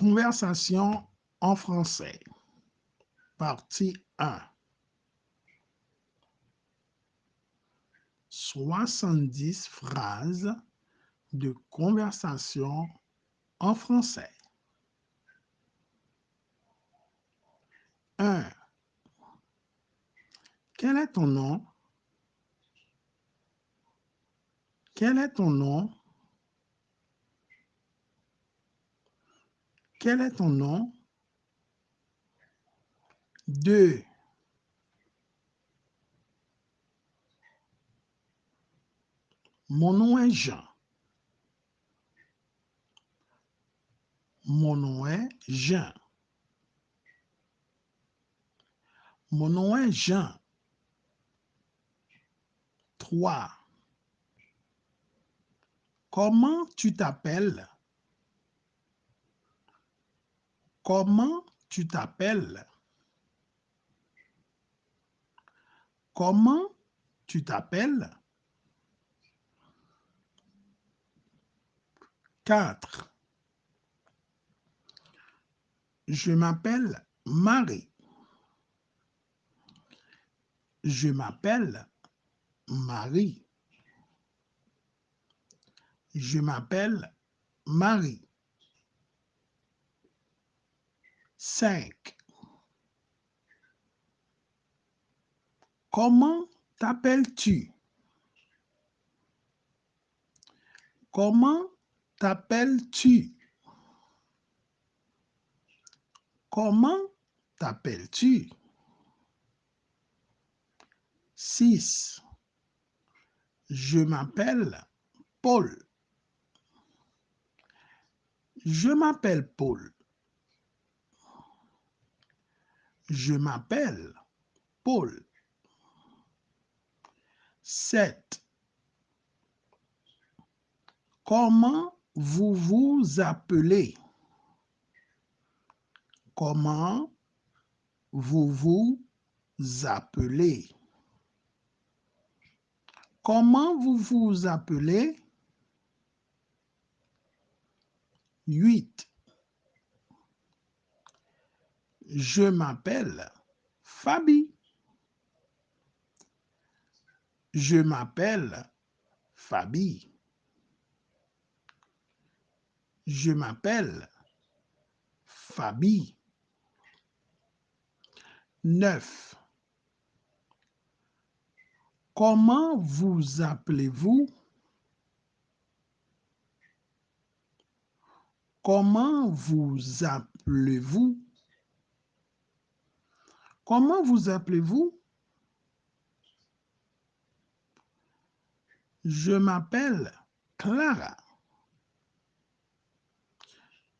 Conversation en français. Partie 1. 70 phrases de conversation en français. 1. Quel est ton nom? Quel est ton nom? Quel est ton nom? 2. Mon nom est Jean. Mon nom est Jean. Mon nom est Jean. 3. Comment tu t'appelles? Comment tu t'appelles? Comment tu t'appelles? 4. Je m'appelle Marie. Je m'appelle Marie. Je m'appelle Marie. 5. Comment t'appelles-tu? Comment t'appelles-tu? Comment t'appelles-tu? 6. Je m'appelle Paul. Je m'appelle Paul. Je m'appelle Paul. 7. Comment vous vous appelez? Comment vous vous appelez? Comment vous vous appelez? 8. Je m'appelle Fabi. Je m'appelle Fabi. Je m'appelle Fabi. 9. Comment vous appelez-vous? Comment vous appelez-vous? Comment vous appelez-vous? Je m'appelle Clara.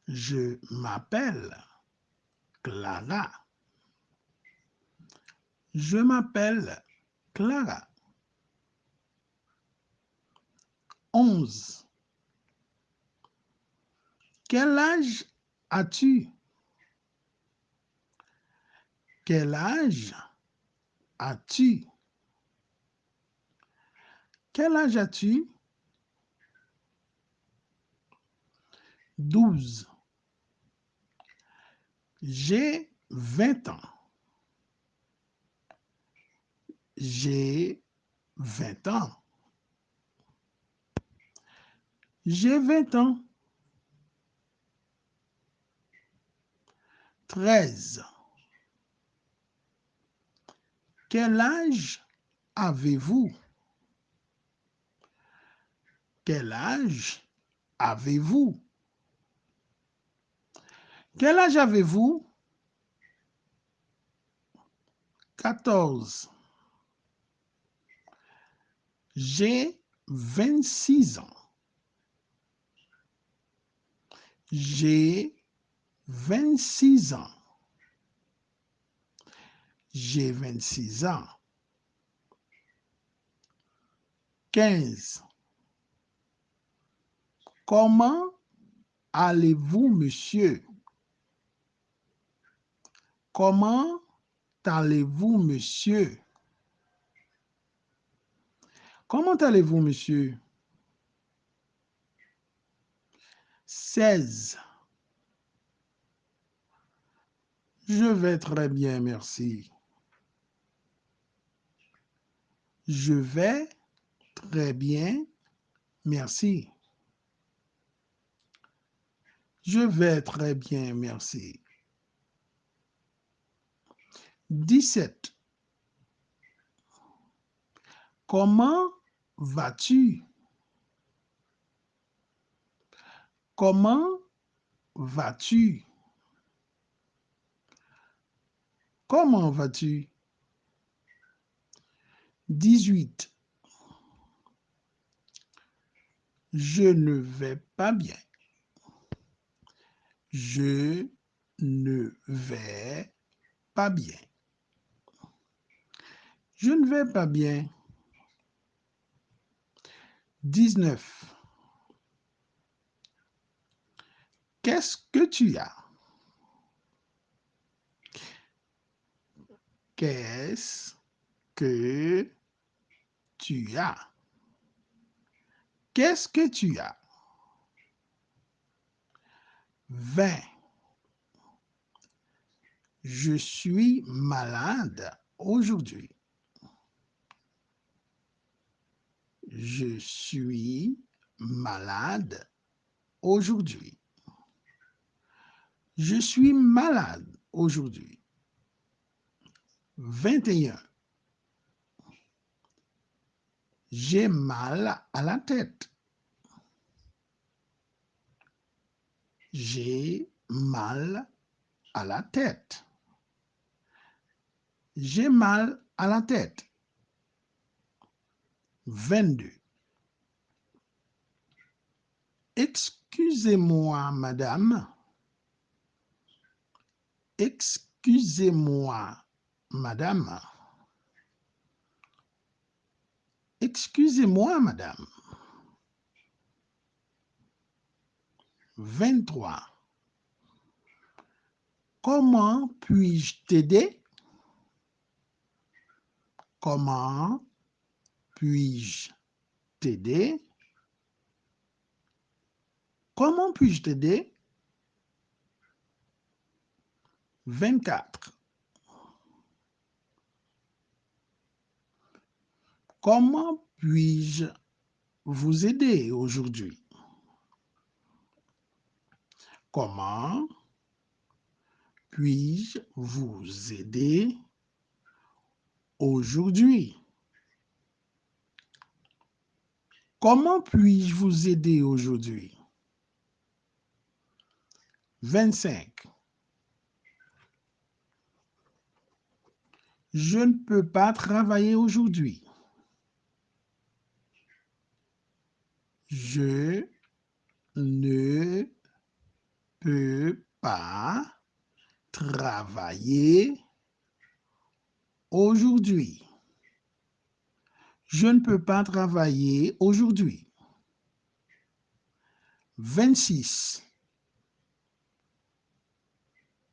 Je m'appelle Clara. Je m'appelle Clara. 11. Quel âge as-tu? Quel âge as-tu? Quel âge as-tu? 12. J'ai 20 ans. J'ai 20 ans. J'ai 20 ans. 13. Quel âge avez-vous? Quel âge avez-vous? Quel âge avez-vous? 14. J'ai 26 ans. J'ai 26 ans. J'ai 26 ans. 15. Comment allez-vous, monsieur? Comment allez-vous, monsieur? Comment allez-vous, monsieur? 16. Je vais très bien, merci. Je vais très bien, merci. Je vais très bien, merci. 17. Comment vas-tu? Comment vas-tu? Comment vas-tu? 18. Je ne vais pas bien. Je ne vais pas bien. Je ne vais pas bien. 19. Qu'est-ce que tu as? Qu'est-ce que tu as? Qu'est-ce que tu as? 20. Je suis malade aujourd'hui. Je suis malade aujourd'hui. Je suis malade aujourd'hui. 21. J'ai mal à la tête. J'ai mal à la tête. J'ai mal à la tête. 22. Excusez-moi, madame. Excusez-moi, madame. Excusez-moi, madame. 23. Comment puis-je t'aider? Comment puis-je t'aider? Comment puis-je t'aider? 24. Comment puis-je vous aider aujourd'hui? Comment puis-je vous aider aujourd'hui? Comment puis-je vous aider aujourd'hui? 25. Je ne peux pas travailler aujourd'hui. Je ne peux pas travailler aujourd'hui. Je ne peux pas travailler aujourd'hui. 26.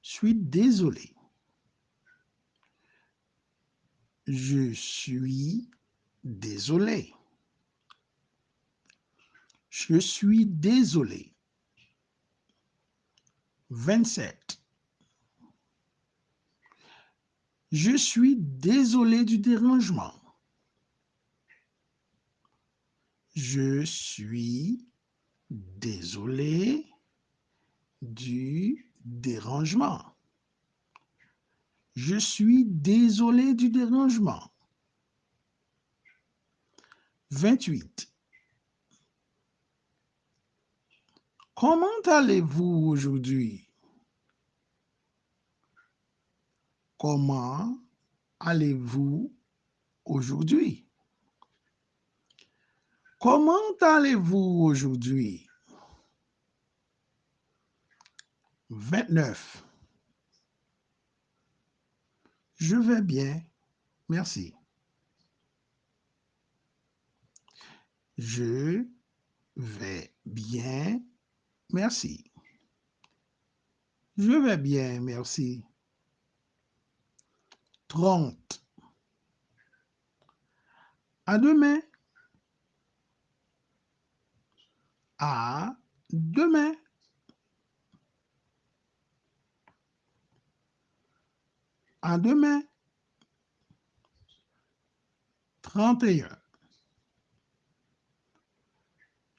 Je suis désolé. Je suis désolé. Je suis désolé. 27. Je suis désolé du dérangement. Je suis désolé du dérangement. Je suis désolé du dérangement. 28. Comment allez-vous aujourd'hui? Comment allez-vous aujourd'hui? Comment allez-vous aujourd'hui? 29. Je vais bien, merci. Je vais bien, merci. Je vais bien, merci. 30. À demain. À demain. À demain. 31.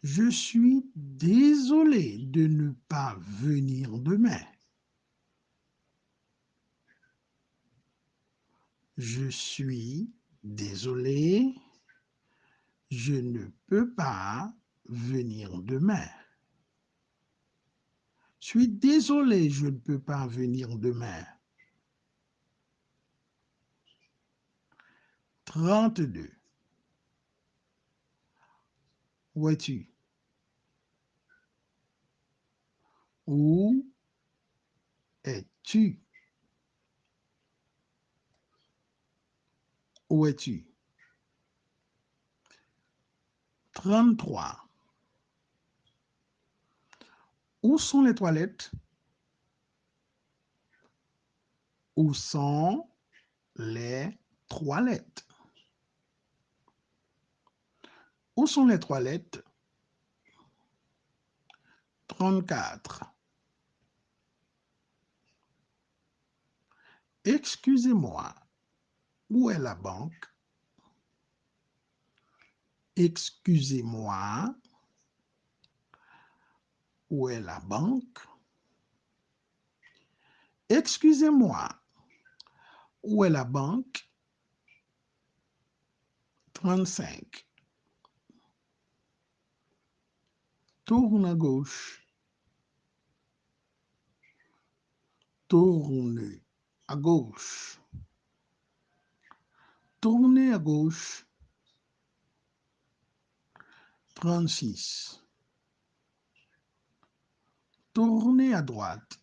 Je suis désolé de ne pas venir demain. Je suis désolé, je ne peux pas venir demain. Je suis désolé, je ne peux pas venir demain. 32. Où es-tu? Où es-tu? Où es-tu? 33. Où sont les toilettes? Où sont les toilettes? Où sont les toilettes? 34. Excusez-moi, où est la banque? Excusez-moi, où est la banque? Excusez-moi, où est la banque? 35. Tourne à gauche. Tourne à gauche. Tournez à gauche. 36. Tournez à droite.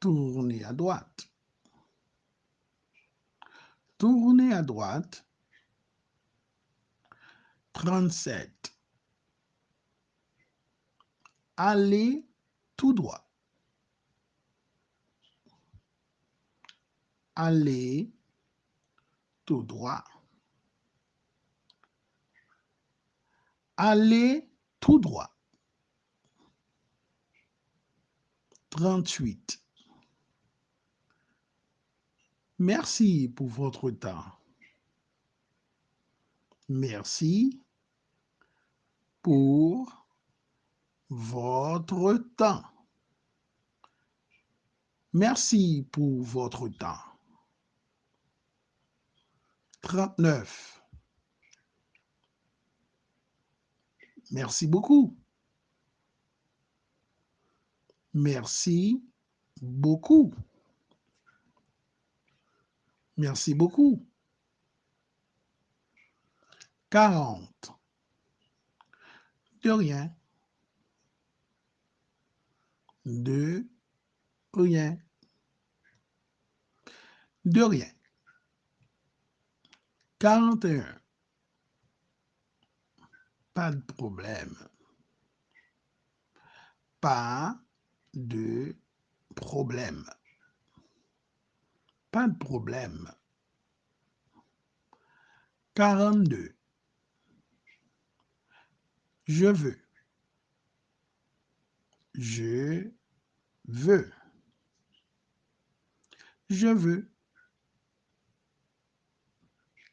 Tournez à droite. Tournez à droite. 37. Allez tout droit. Allez tout droit. Allez tout droit. 38. Merci pour votre temps. Merci pour votre temps. Merci pour votre temps. 39. Merci beaucoup. Merci beaucoup. Merci beaucoup. 40. De rien. De rien. De rien. 41. Pas de problème. Pas de problème. Pas de problème. 42. Je veux. Je veux. Je veux.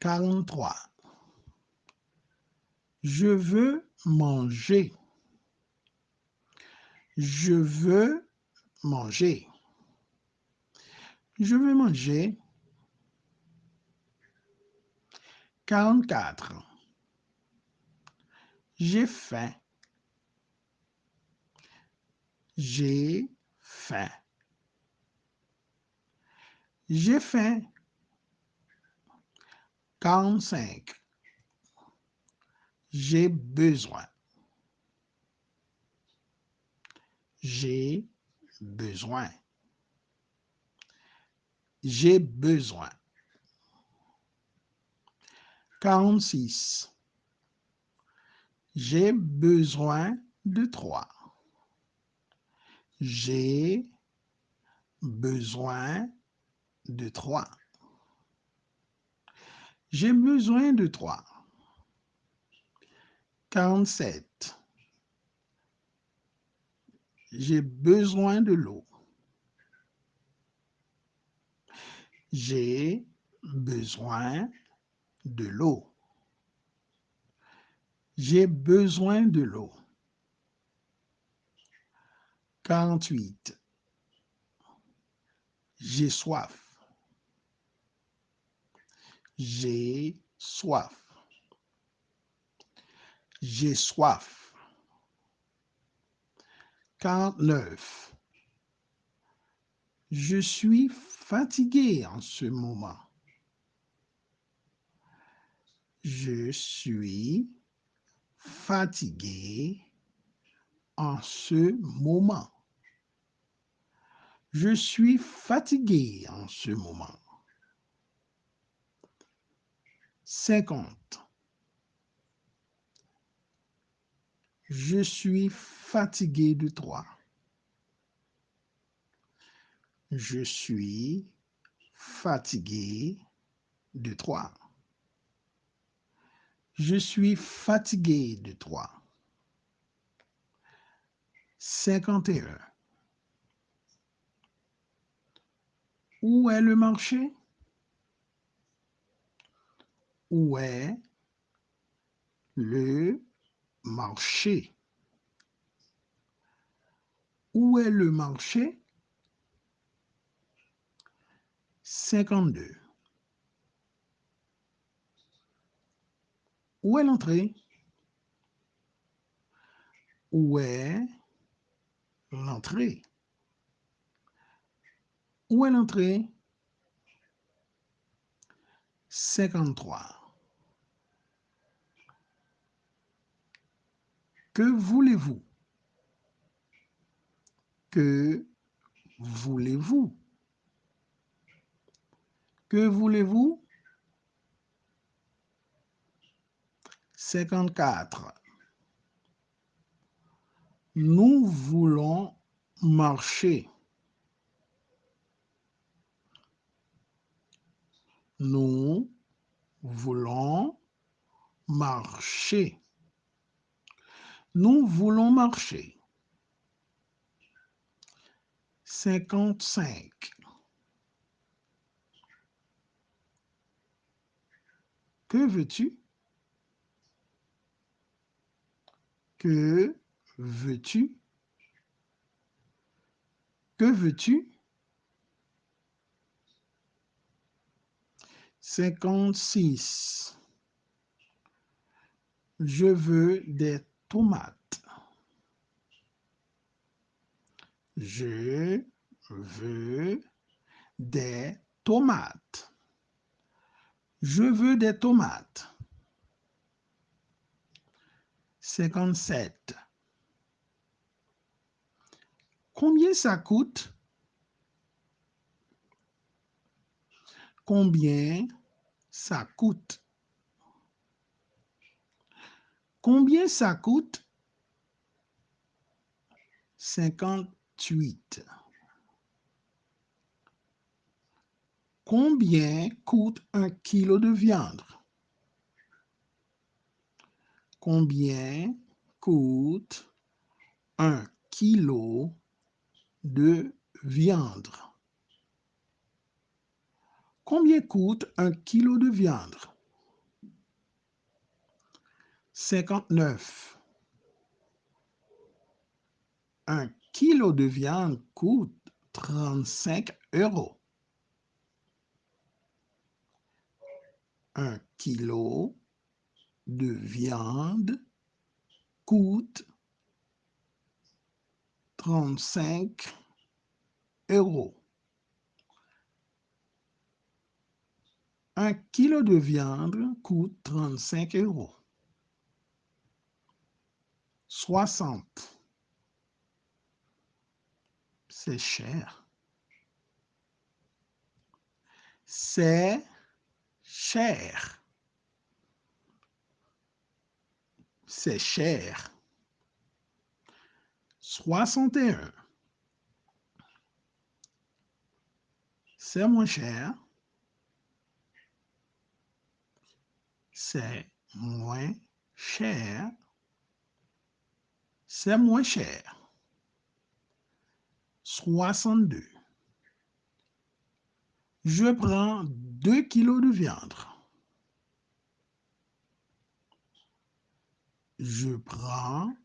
43. Je veux manger. Je veux manger. Je veux manger. 44. J'ai faim. J'ai faim. J'ai faim. 45. J'ai besoin. J'ai besoin. J'ai besoin. 46. J'ai besoin de trois. J'ai besoin de trois. J'ai besoin de trois. 47. J'ai besoin de l'eau. J'ai besoin de l'eau. J'ai besoin de l'eau. 48. J'ai soif. J'ai soif. J'ai soif. 49. Je suis fatigué en ce moment. Je suis fatigué en ce moment. Je suis fatigué en ce moment. 50. Je suis fatigué de toi. Je suis fatigué de toi. Je suis fatigué de toi. 51. Où est le marché? Où est le marché? Où est le marché? 52. Où est l'entrée? Où est l'entrée? Où est l'entrée? 53. Que voulez-vous? Que voulez-vous? Que voulez-vous? 54. Nous voulons marcher. Nous voulons marcher. Nous voulons marcher. 55. Que veux-tu? Que veux-tu? Que veux-tu? 56. Je veux des tomates. Je veux des tomates. Je veux des tomates. 57. Combien ça coûte? Combien ça coûte? Combien ça coûte? 58. Combien coûte un kilo de viande? Combien coûte un kilo de viande? Combien coûte un kilo de viande? 59. Un kilo de viande coûte 35 euros. Un kilo de viande coûte 35 euros. Un kilo de viande coûte 35 euros. 60. C'est cher. C'est cher. C'est cher. 61. C'est moins cher. C'est moins cher. C'est moins cher. 62. Je prends 2 kilos de viande. Je prends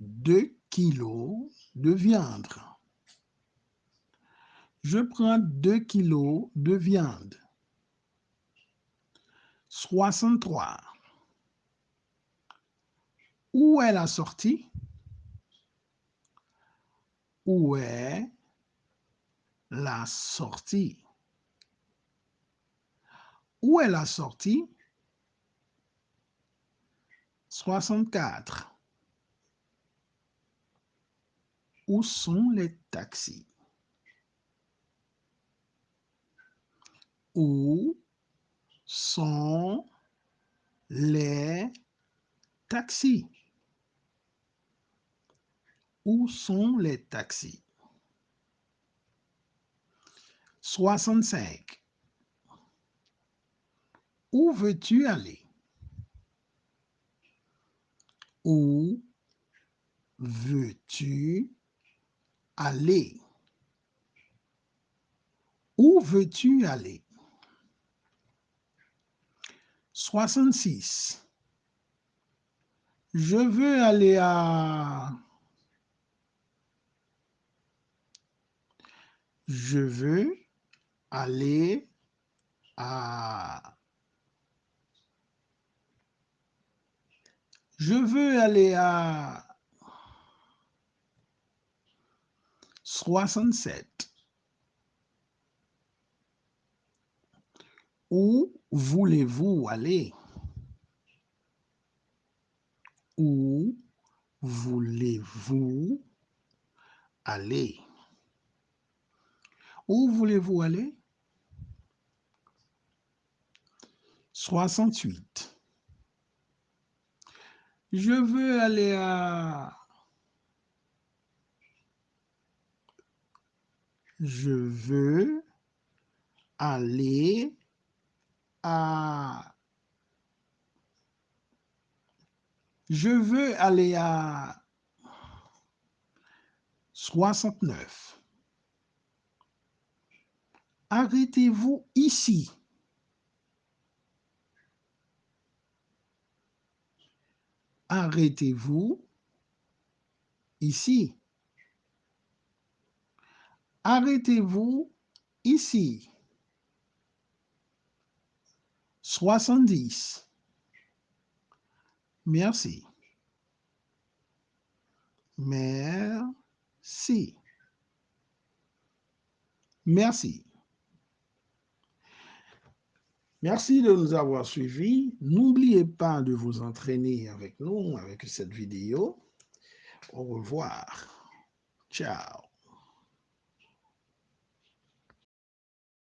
2 kilos de viande. Je prends 2 kilos de viande. 63. Où est la sortie? Où est la sortie? Où est la sortie? 64. Où sont les taxis? Où sont les taxis? Où sont les taxis? 65. Où veux-tu aller? Où veux-tu aller? Où veux-tu aller? 66. Je veux aller à... Je veux aller à... Je veux aller à 67. Où voulez-vous aller? Où voulez-vous aller? Où voulez-vous aller? 68. Je veux aller à... Je veux aller à... Je veux aller à 69. Arrêtez-vous ici. Arrêtez-vous ici. Arrêtez-vous ici. 70. Merci. Merci. Merci. Merci de nous avoir suivis. N'oubliez pas de vous entraîner avec nous, avec cette vidéo. Au revoir. Ciao.